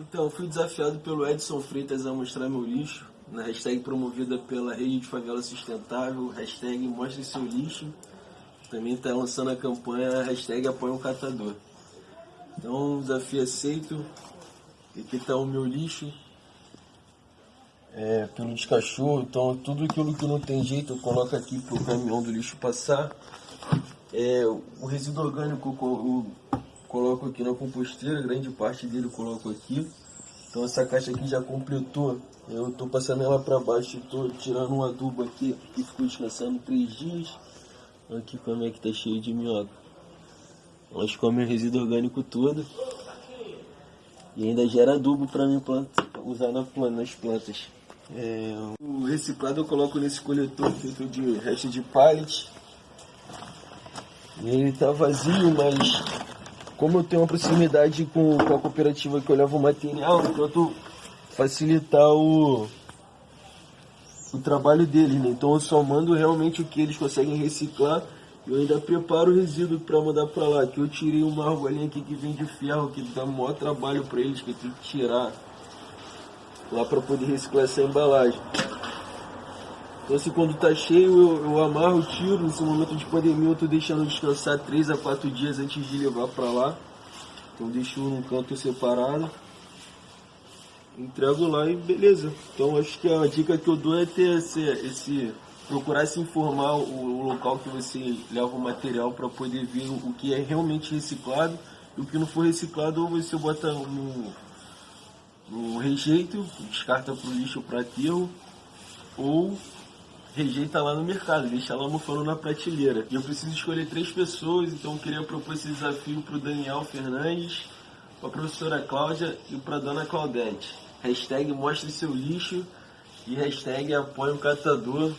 Então, fui desafiado pelo Edson Freitas a mostrar meu lixo, na hashtag promovida pela Rede de Favela Sustentável, hashtag Mostre Seu Lixo. Também está lançando a campanha hashtag Apoia um Catador. Então, desafio aceito. Aqui está o meu lixo. É, pelo descachorro, então tudo aquilo que não tem jeito eu coloco aqui para o caminhão do lixo passar. É, o resíduo orgânico eu coloco aqui na composteira, grande parte dele coloco aqui. Então essa caixa aqui já completou, eu estou passando ela para baixo, estou tirando um adubo aqui, que ficou descansando três dias. Aqui como é que tá cheio de minhoca. Elas comem o resíduo orgânico todo. E ainda gera adubo para mim planta, usar na nas plantas. É, o reciclado eu coloco nesse coletor feito de resto de pallet. Ele tá vazio, mas como eu tenho uma proximidade com, com a cooperativa que eu levo o material, eu tento facilitar o, o trabalho deles, né? Então eu só mando realmente o que eles conseguem reciclar. Eu ainda preparo o resíduo para mandar para lá. Que eu tirei uma argolinha aqui que vem de ferro, que dá maior trabalho para eles, que tenho que tirar lá para poder reciclar essa embalagem. Então assim, quando tá cheio eu, eu amarro, tiro, nesse momento de pandemia eu tô deixando descansar 3 a 4 dias antes de levar para lá. Então deixo num canto separado. Entrego lá e beleza. Então acho que a dica que eu dou é ter esse, esse procurar se informar o, local que você leva o material para poder ver o, o, que é realmente reciclado e o que não for reciclado ou você bota no, no rejeito, descarta para o lixo para aterro, ou rejeita lá no mercado, deixa lá mofando na prateleira. E eu preciso escolher três pessoas, então eu queria propor esse desafio para o Daniel Fernandes, para a professora Cláudia e para a dona Claudete. Hashtag mostre seu lixo e hashtag apoia o catador.